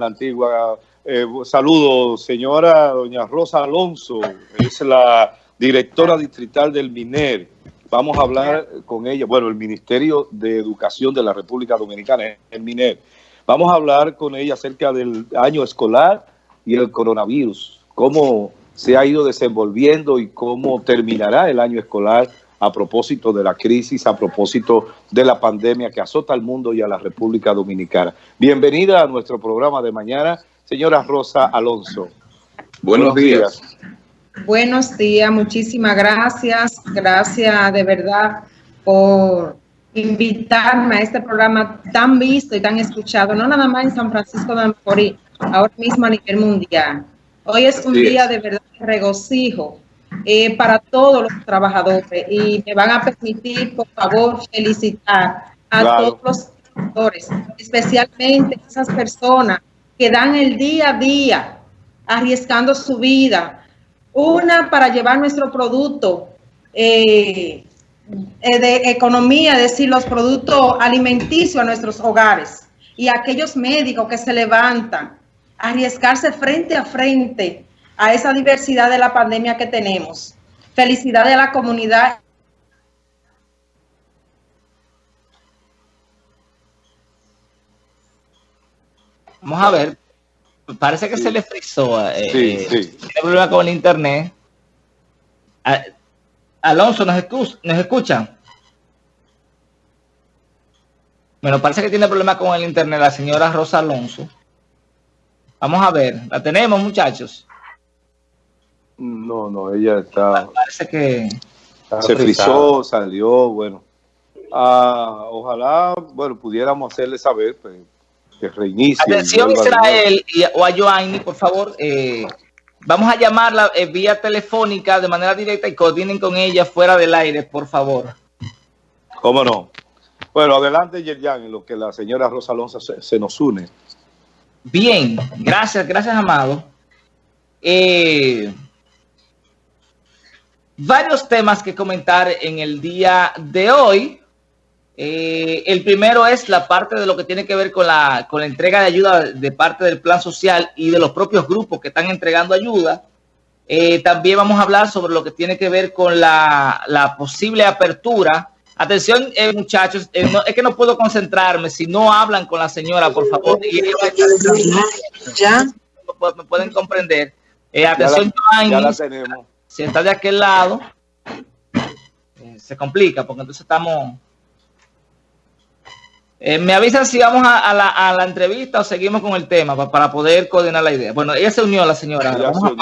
la antigua. Eh, saludos, señora doña Rosa Alonso, es la directora distrital del MINER. Vamos a hablar con ella, bueno, el Ministerio de Educación de la República Dominicana, el MINER. Vamos a hablar con ella acerca del año escolar y el coronavirus, cómo se ha ido desenvolviendo y cómo terminará el año escolar a propósito de la crisis, a propósito de la pandemia que azota al mundo y a la República Dominicana. Bienvenida a nuestro programa de mañana, señora Rosa Alonso. Buenos, días. Buenos días, muchísimas gracias. Gracias de verdad por invitarme a este programa tan visto y tan escuchado, no nada más en San Francisco de Macorís, ahora mismo a nivel mundial. Hoy es un día de verdad de regocijo eh, para todos los trabajadores. Y me van a permitir, por favor, felicitar a todos los trabajadores, especialmente esas personas que dan el día a día arriesgando su vida, una para llevar nuestro producto eh, eh, de economía, es decir, los productos alimenticios a nuestros hogares. Y aquellos médicos que se levantan arriesgarse frente a frente a esa diversidad de la pandemia que tenemos. Felicidades a la comunidad. Vamos a ver. Parece que se le frizó. Eh, sí, eh, sí. Tiene problema con el internet. Alonso, ¿nos, ¿nos escuchan? Bueno, parece que tiene problema con el internet la señora Rosa Alonso. Vamos a ver, ¿la tenemos, muchachos? No, no, ella está... parece que... Se frizó, salió, bueno. Ah, ojalá, bueno, pudiéramos hacerle saber pues, que reinicie. Atención Israel y, o a Joanny, por favor, eh, vamos a llamarla eh, vía telefónica de manera directa y coordinen con ella fuera del aire, por favor. ¿Cómo no? Bueno, adelante, Yerjan, en lo que la señora Rosa Alonso se nos une. Bien, gracias, gracias, Amado. Eh, varios temas que comentar en el día de hoy. Eh, el primero es la parte de lo que tiene que ver con la, con la entrega de ayuda de parte del plan social y de los propios grupos que están entregando ayuda. Eh, también vamos a hablar sobre lo que tiene que ver con la, la posible apertura Atención, eh, muchachos, eh, es que no puedo concentrarme si no hablan con la señora, por favor. ya. Me pueden comprender. Eh, atención, ya la, tenemos. Si está de aquel lado, se complica, porque entonces estamos... me avisan si vamos a, la, entrevista o seguimos con el tema para, poder coordinar la idea. Bueno, ella se unió, la señora. Vamos,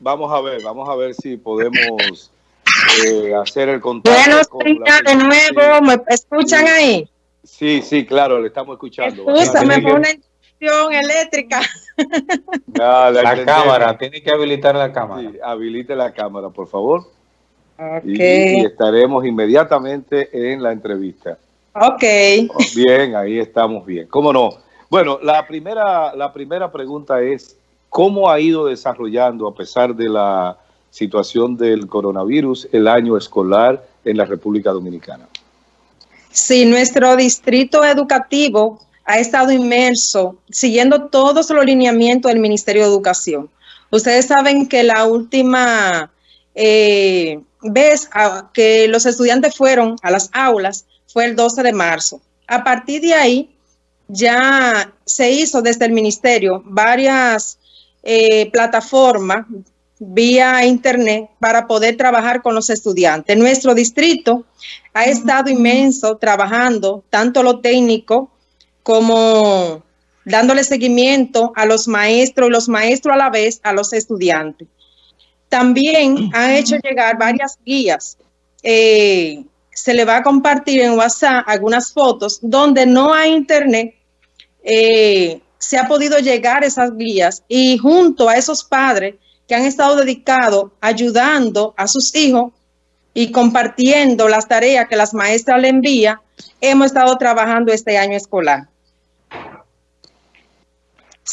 vamos, a ver, vamos a ver si podemos eh, hacer el contacto. Buenos días de nuevo, ¿me escuchan ahí? Sí, sí, claro, le estamos escuchando. Escúchame, fue una eléctrica. la, cámara, tiene que habilitar la cámara. habilite la cámara, por favor. Okay. Y, estaremos inmediatamente en la entrevista. Ok. Bien, ahí estamos bien. ¿Cómo no? Bueno, la primera, la primera pregunta es, ¿cómo ha ido desarrollando a pesar de la situación del coronavirus el año escolar en la República Dominicana. Sí, nuestro distrito educativo ha estado inmerso siguiendo todos los lineamientos del Ministerio de Educación. Ustedes saben que la última eh, vez que los estudiantes fueron a las aulas fue el 12 de marzo. A partir de ahí ya se hizo desde el ministerio varias eh, plataformas vía internet para poder trabajar con los estudiantes. Nuestro distrito ha estado inmenso trabajando tanto lo técnico como dándole seguimiento a los maestros y los maestros a la vez a los estudiantes. También han hecho llegar varias guías. Eh, se le va a compartir en WhatsApp algunas fotos donde no hay internet. Eh, se ha podido llegar esas guías y junto a esos padres que han estado dedicados ayudando a sus hijos y compartiendo las tareas que las maestras le envían, hemos estado trabajando este año escolar.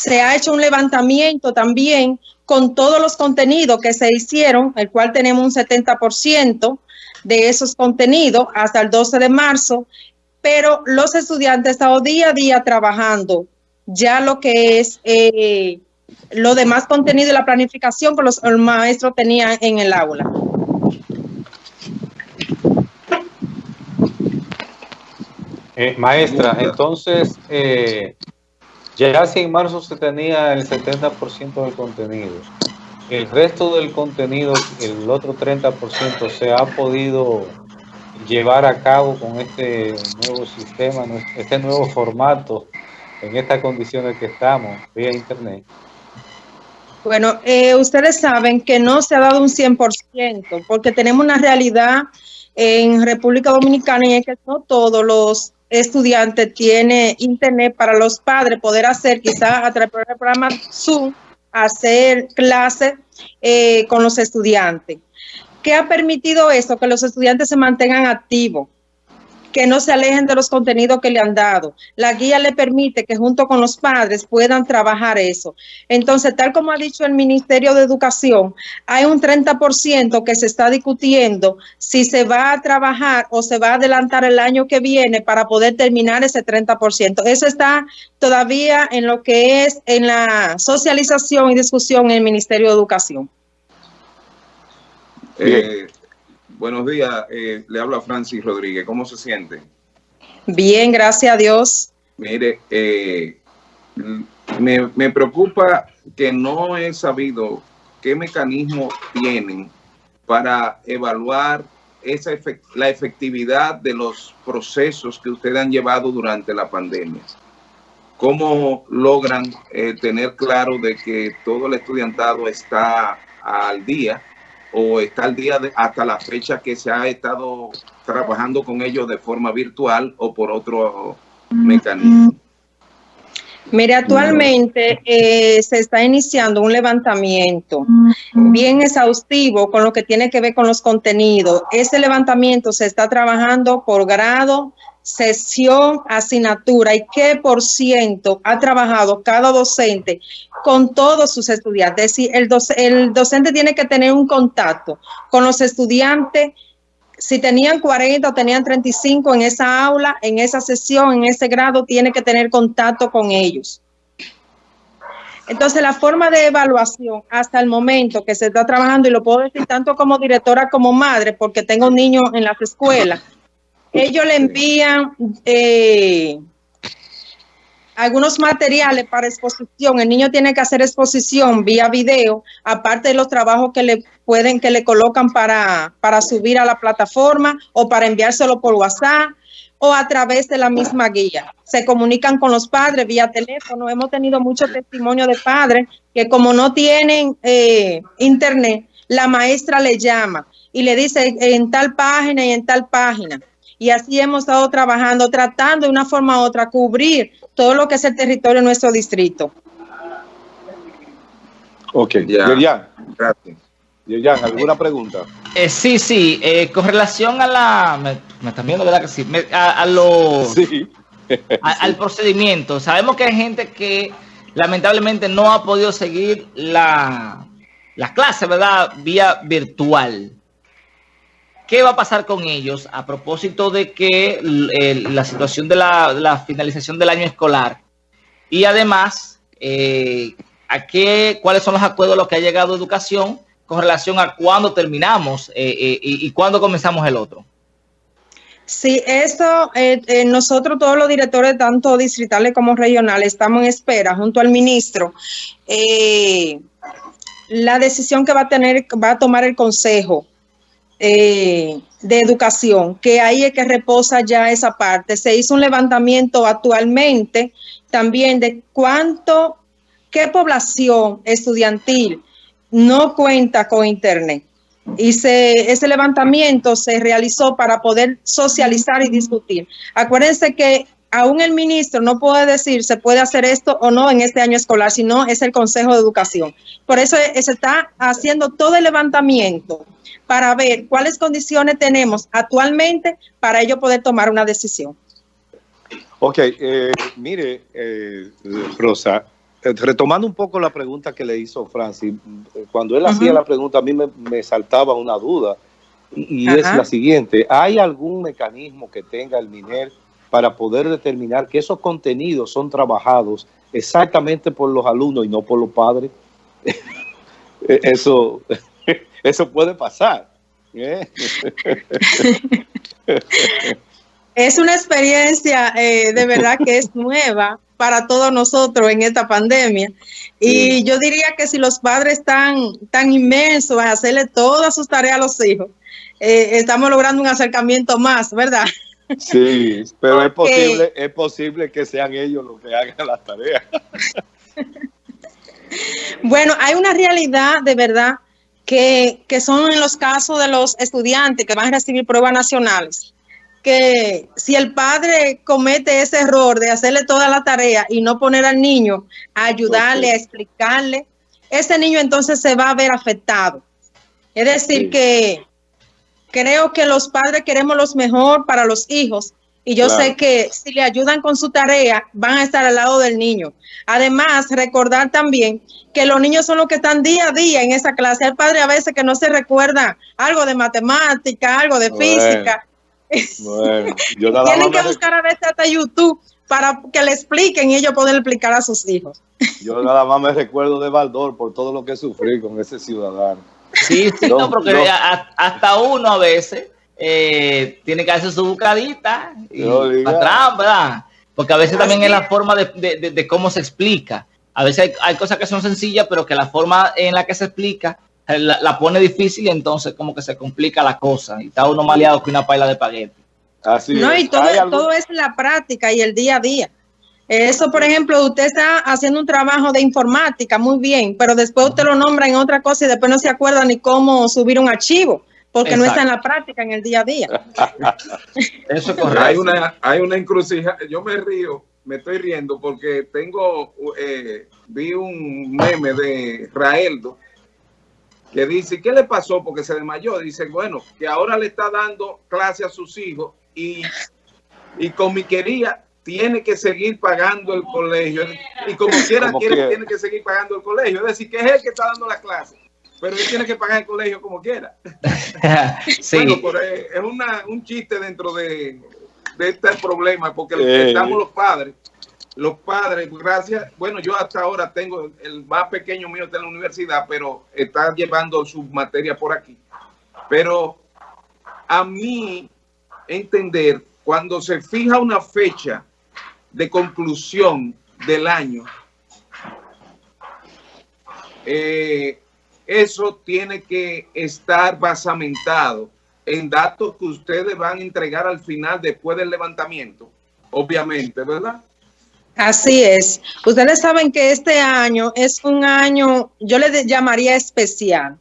Se ha hecho un levantamiento también con todos los contenidos que se hicieron, el cual tenemos un 70% de esos contenidos hasta el 12 de marzo, pero los estudiantes estado día a día trabajando ya lo que es eh, lo demás contenido y la planificación que los maestros tenían en el aula. Eh, maestra, entonces, eh, ya si en marzo se tenía el 70% del contenido, el resto del contenido, el otro 30%, se ha podido llevar a cabo con este nuevo sistema, este nuevo formato, en estas condiciones que estamos, vía internet. Bueno, eh, ustedes saben que no se ha dado un 100%, porque tenemos una realidad en República Dominicana y es que no todos los estudiantes tienen internet para los padres poder hacer, quizás a través del programa Zoom, hacer clases eh, con los estudiantes. ¿Qué ha permitido eso? Que los estudiantes se mantengan activos que no se alejen de los contenidos que le han dado. La guía le permite que junto con los padres puedan trabajar eso. Entonces, tal como ha dicho el Ministerio de Educación, hay un 30% que se está discutiendo si se va a trabajar o se va a adelantar el año que viene para poder terminar ese 30%. Eso está todavía en lo que es en la socialización y discusión en el Ministerio de Educación. Buenos días, eh, le hablo a Francis Rodríguez. ¿Cómo se siente? Bien, gracias a Dios. Mire, eh, me, preocupa que no he sabido qué mecanismo tienen para evaluar esa la efectividad de los procesos que ustedes han llevado durante la pandemia. ¿Cómo logran eh, tener claro de que todo el estudiantado está al día o está al día de, hasta la fecha que se ha estado trabajando con ellos de forma virtual o por otro mecanismo? Mire, actualmente eh, se está iniciando un levantamiento bien exhaustivo con lo que tiene que ver con los contenidos. Ese levantamiento se está trabajando por grado, sesión, asignatura y qué por ciento ha trabajado cada docente con todos sus estudiantes. Es decir, el, docente tiene que tener un contacto con los estudiantes. Si tenían 40 o tenían 35 en esa aula, en esa sesión, en ese grado, tiene que tener contacto con ellos. Entonces, la forma de evaluación hasta el momento que se está trabajando, y lo puedo decir tanto como directora como madre, porque tengo niños en las escuelas, ellos le envían eh, algunos materiales para exposición. El niño tiene que hacer exposición vía video, aparte de los trabajos que le pueden, que le colocan para, para subir a la plataforma o para enviárselo por WhatsApp o a través de la misma guía. Se comunican con los padres vía teléfono. Hemos tenido mucho testimonio de padres que como no tienen eh, internet, la maestra le llama y le dice en tal página y en tal página y así hemos estado trabajando, tratando de una forma u otra cubrir todo lo que es el territorio de nuestro distrito. Ok, ya. Gracias. Yerjan, ¿alguna pregunta? Eh, sí, sí, eh, con relación a la... Me, están viendo, ¿verdad que sí? a, lo... Sí. al procedimiento. Sabemos que hay gente que lamentablemente no ha podido seguir la, la clase, ¿verdad? Vía virtual. ¿Qué va a pasar con ellos a propósito de que la situación de la, finalización del año escolar? Y además, eh, ¿a qué, ¿cuáles son los acuerdos a los que ha llegado educación con relación a cuándo terminamos eh, eh, y, cuándo comenzamos el otro? Sí, eso, nosotros todos los directores, tanto distritales como regionales, estamos en espera junto al ministro. la decisión que va a tener, va a tomar el Consejo eh, de educación, que ahí es que reposa ya esa parte. Se hizo un levantamiento actualmente también de cuánto, qué población estudiantil no cuenta con internet. Y ese levantamiento se realizó para poder socializar y discutir. Acuérdense que aún el ministro no puede decir se puede hacer esto o no en este año escolar, sino es el Consejo de Educación. Por eso se está haciendo todo el levantamiento para ver cuáles condiciones tenemos actualmente para ello poder tomar una decisión. Ok, eh, mire, eh, Rosa, eh, retomando un poco la pregunta que le hizo Francis, cuando él hacía la pregunta a mí me, saltaba una duda y, es la siguiente, ¿hay algún mecanismo que tenga el MINER para poder determinar que esos contenidos son trabajados exactamente por los alumnos y no por los padres. Eso, eso puede pasar. ¿eh? Es una experiencia eh, de verdad que es nueva para todos nosotros en esta pandemia. Y yo diría que si los padres están tan inmensos a hacerle todas sus tareas a los hijos, eh, estamos logrando un acercamiento más, ¿verdad? Sí, pero es posible, es posible que sean ellos los que hagan las tareas. Bueno, hay una realidad de verdad que, que son en los casos de los estudiantes que van a recibir pruebas nacionales que si el padre comete ese error de hacerle toda la tarea y no poner al niño a ayudarle, a explicarle, ese niño entonces se va a ver afectado. Es decir, que creo que los padres queremos lo mejor para los hijos y yo sé que si le ayudan con su tarea, van a estar al lado del niño. Además, recordar también que los niños son los que están día a día en esa clase. Hay padre a veces que no se recuerda algo de matemática, algo de física. Bueno, Tienen que buscar a veces hasta YouTube para que le expliquen y ellos pueden explicar a sus hijos. Yo nada más me recuerdo de Baldor por todo lo que sufrí con ese ciudadano. Sí, sí, no, porque hasta uno a veces eh, tiene que hacer su bucadita y atrás, ¿verdad? Porque a veces también es la forma de, cómo se explica. A veces hay, hay, cosas que son sencillas, pero que la forma en la que se explica la, pone difícil y entonces como que se complica la cosa y está uno maleado que una paila de paquete. Así no, y todo, todo es la práctica y el día a día. Eso, por ejemplo, usted está haciendo un trabajo de informática muy bien, pero después usted lo nombra en otra cosa y después no se acuerda ni cómo subir un archivo, porque no está en la práctica en el día a día. Eso es correcto. Hay una, hay una encrucijada, yo me río, me estoy riendo porque tengo, eh, vi un meme de Raeldo que dice, ¿qué le pasó? Porque se desmayó. Dice, bueno, que ahora le está dando clase a sus hijos y, y con mi querida tiene que seguir pagando el colegio. Y como quiera, tiene que seguir pagando el colegio. Es decir, que es él que está dando la clase. Pero él tiene que pagar el colegio como quiera. sí. Bueno, es una, un chiste dentro de, de este problema, porque estamos los padres los padres, gracias, bueno, yo hasta ahora tengo, el más pequeño mío está en la universidad, pero está llevando su materia por aquí. Pero a mí entender, cuando se fija una fecha de conclusión del año, eh, eso tiene que estar basamentado en datos que ustedes van a entregar al final después del levantamiento, obviamente, ¿verdad? Así es. Ustedes saben que este año es un año, yo le llamaría especial,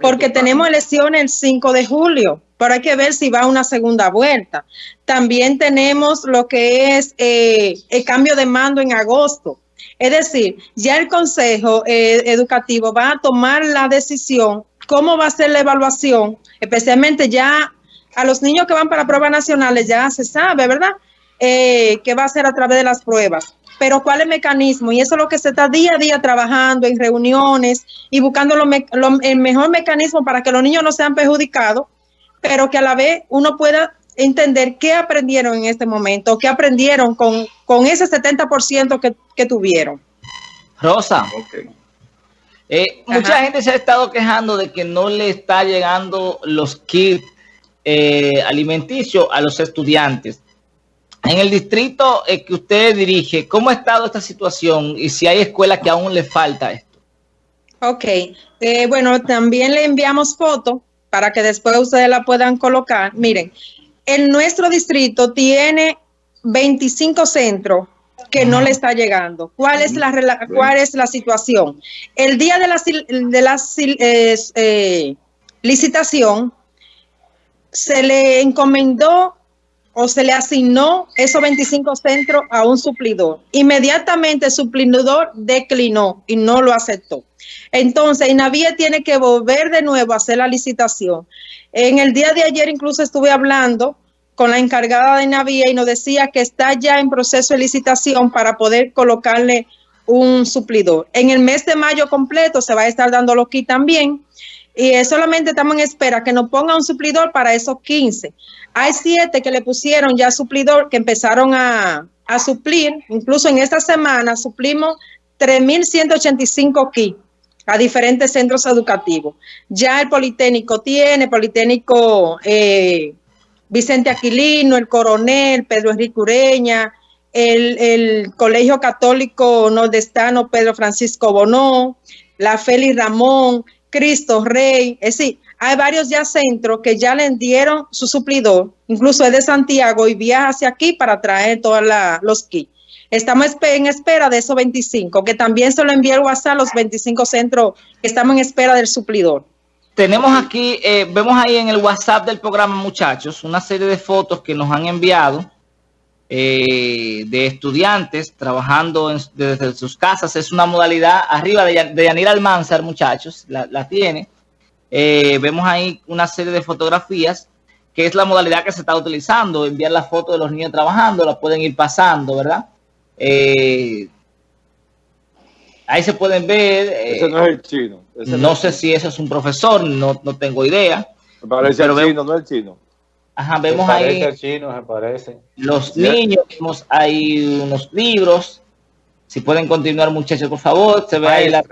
porque tenemos elecciones el 5 de julio, pero hay que ver si va a una segunda vuelta. También tenemos lo que es eh, el cambio de mando en agosto. Es decir, ya el Consejo eh, Educativo va a tomar la decisión cómo va a ser la evaluación, especialmente ya a los niños que van para pruebas nacionales, ya se sabe, ¿verdad? Eh, que va a ser a través de las pruebas pero cuál es el mecanismo y eso es lo que se está día a día trabajando en reuniones y buscando el mejor mecanismo para que los niños no sean perjudicados, pero que a la vez uno pueda entender qué aprendieron en este momento, qué aprendieron con, con ese 70% que, que tuvieron. Rosa, eh, mucha gente se ha estado quejando de que no le está llegando los kits eh, alimenticios a los estudiantes. En el distrito eh, que usted dirige, ¿cómo ha estado esta situación y si hay escuelas que aún le falta esto? Ok, eh, bueno, también le enviamos foto para que después ustedes la puedan colocar. Miren, en nuestro distrito tiene 25 centros que no le está llegando. ¿Cuál es la, cuál es la situación? El día de la, de la eh, licitación se le encomendó o se le asignó esos 25 centros a un suplidor. Inmediatamente el suplidor declinó y no lo aceptó. Entonces, Inavie tiene que volver de nuevo a hacer la licitación. En el día de ayer incluso estuve hablando con la encargada de Inavie y nos decía que está ya en proceso de licitación para poder colocarle un suplidor. En el mes de mayo completo se va a estar dando aquí también y solamente estamos en espera que nos ponga un suplidor para esos 15. Hay siete que le pusieron ya suplidor, que empezaron a, a suplir, incluso en esta semana suplimos 3.185 kits a diferentes centros educativos. Ya el Politécnico tiene, Politécnico eh, Vicente Aquilino, el Coronel, Pedro Enrique Ureña, el, el, Colegio Católico Nordestano Pedro Francisco Bonó, la Félix Ramón, Cristo Rey, es decir, hay varios ya centros que ya le dieron su suplidor, incluso es de Santiago y viaja hacia aquí para traer todos los kits. Estamos en espera de esos 25, que también se lo envié el WhatsApp los 25 centros que estamos en espera del suplidor. Tenemos aquí, eh, vemos ahí en el WhatsApp del programa, muchachos, una serie de fotos que nos han enviado eh, de estudiantes trabajando desde sus casas. Es una modalidad arriba de, de Yanira Almanzar, muchachos, la, tiene. Eh, vemos ahí una serie de fotografías que es la modalidad que se está utilizando, enviar la foto de los niños trabajando, la pueden ir pasando, ¿verdad? Eh, ahí se pueden ver. Ese no es el chino. no sé si eso es un profesor, no, no tengo idea. Me parece el chino, no el chino. Ajá, vemos ahí chino, parece. los niños, vemos ahí unos libros. Si pueden continuar, muchachos, por favor. Se ve ahí la...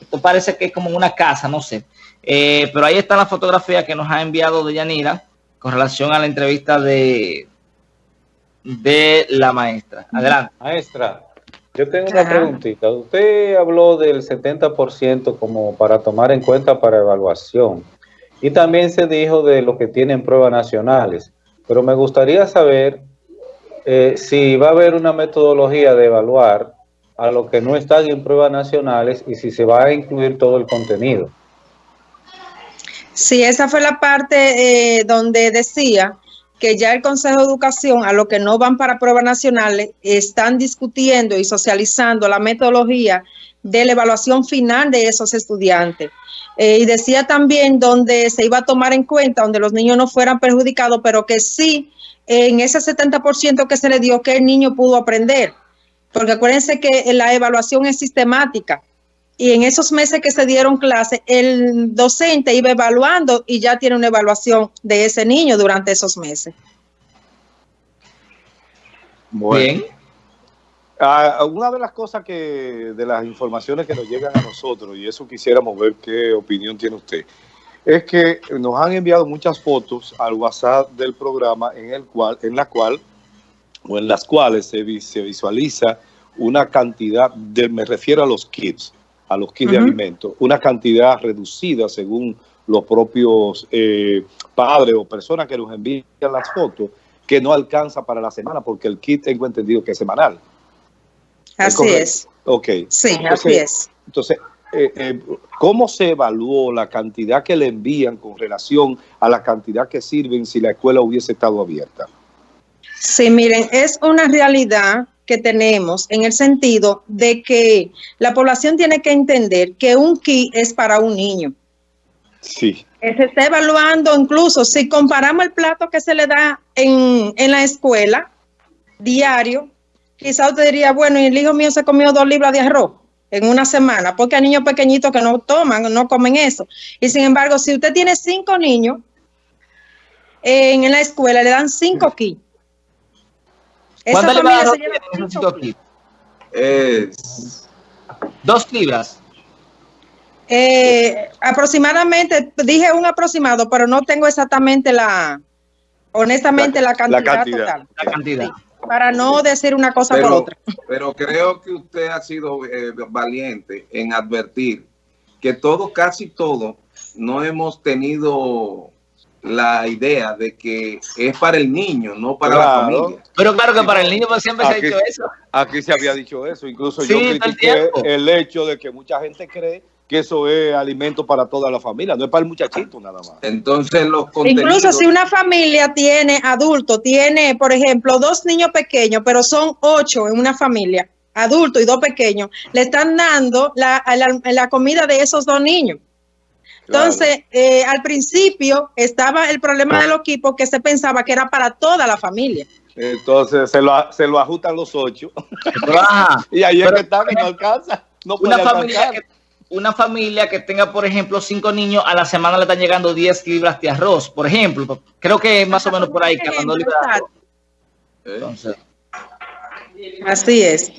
Esto parece que es como una casa, no sé. Eh, pero ahí está la fotografía que nos ha enviado de Yanira con relación a la entrevista de, de la maestra. Adelante. Maestra, yo tengo una preguntita. Usted habló del 70% como para tomar en cuenta para evaluación. Y también se dijo de lo que tienen pruebas nacionales. Pero me gustaría saber eh, si va a haber una metodología de evaluar a lo que no están en pruebas nacionales y si se va a incluir todo el contenido. Sí, esa fue la parte eh, donde decía que ya el Consejo de Educación, a lo que no van para pruebas nacionales, están discutiendo y socializando la metodología de la evaluación final de esos estudiantes. Eh, y decía también donde se iba a tomar en cuenta, donde los niños no fueran perjudicados, pero que sí, en ese 70% que se le dio, que el niño pudo aprender. Porque acuérdense que la evaluación es sistemática. Y en esos meses que se dieron clases, el docente iba evaluando y ya tiene una evaluación de ese niño durante esos meses. Bien. Ah, una de las cosas que, de las informaciones que nos llegan a nosotros, y eso quisiéramos ver qué opinión tiene usted, es que nos han enviado muchas fotos al WhatsApp del programa en el cual, en la cual, o en las cuales se, se visualiza una cantidad de, me refiero a los kits, a los kits de alimentos, una cantidad reducida según los propios eh, padres o personas que nos envían las fotos, que no alcanza para la semana, porque el kit tengo entendido que es semanal. Así es. Ok. Sí, así es. Entonces, eh, eh, ¿cómo se evaluó la cantidad que le envían con relación a la cantidad que sirven si la escuela hubiese estado abierta? Sí, miren, es una realidad que tenemos en el sentido de que la población tiene que entender que un kit es para un niño. Sí. Se está evaluando incluso si comparamos el plato que se le da en, en la escuela diario quizá usted diría, bueno, y el hijo mío se comió dos libras de arroz en una semana, porque hay niños pequeñitos que no toman, no comen eso. Y sin embargo, si usted tiene cinco niños en, la escuela, le dan cinco familia se lleva cinco kits. Es... Dos libras. Eh, aproximadamente, dije un aproximado, pero no tengo exactamente la, honestamente, la, cantidad, total. La cantidad para no decir una cosa por otra. Pero creo que usted ha sido eh, valiente en advertir que todo, casi todo, no hemos tenido la idea de que es para el niño, no para la familia. Pero claro que para el niño pues, siempre se ha dicho eso. Aquí se había dicho eso, incluso yo critiqué el hecho de que mucha gente cree que eso es alimento para toda la familia, no es para el muchachito nada más. Entonces los Incluso si una familia tiene adulto, tiene, por ejemplo, dos niños pequeños, pero son ocho en una familia, adulto y dos pequeños, le están dando la, la, comida de esos dos niños. Entonces, eh, al principio estaba el problema de los equipos que se pensaba que era para toda la familia. Entonces se lo, se lo ajustan los ocho. y ahí es que está, que no alcanza. No una familia que una familia que tenga, por ejemplo, cinco niños, a la semana le están llegando 10 libras de arroz, por ejemplo. Creo que más o menos por ahí, que Entonces. Así es.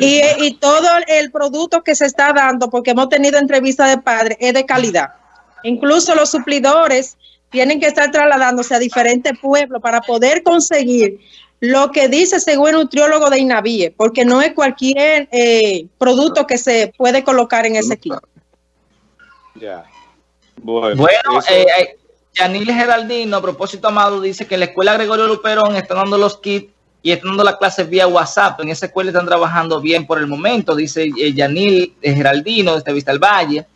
Y, y, todo el producto que se está dando, porque hemos tenido entrevistas de padres, es de calidad. Incluso los suplidores tienen que estar trasladándose a diferentes pueblos para poder conseguir lo que dice según el nutriólogo de INAVIE, porque no es cualquier eh, producto que se puede colocar en ese kit. Ya. Bueno, bueno eh, eh, Yanil Geraldino, a propósito, Amado, dice que la escuela Gregorio Luperón está dando los kits y están dando las clases vía WhatsApp. En esa escuela están trabajando bien por el momento, dice Yanil Geraldino, desde Vista al Valle.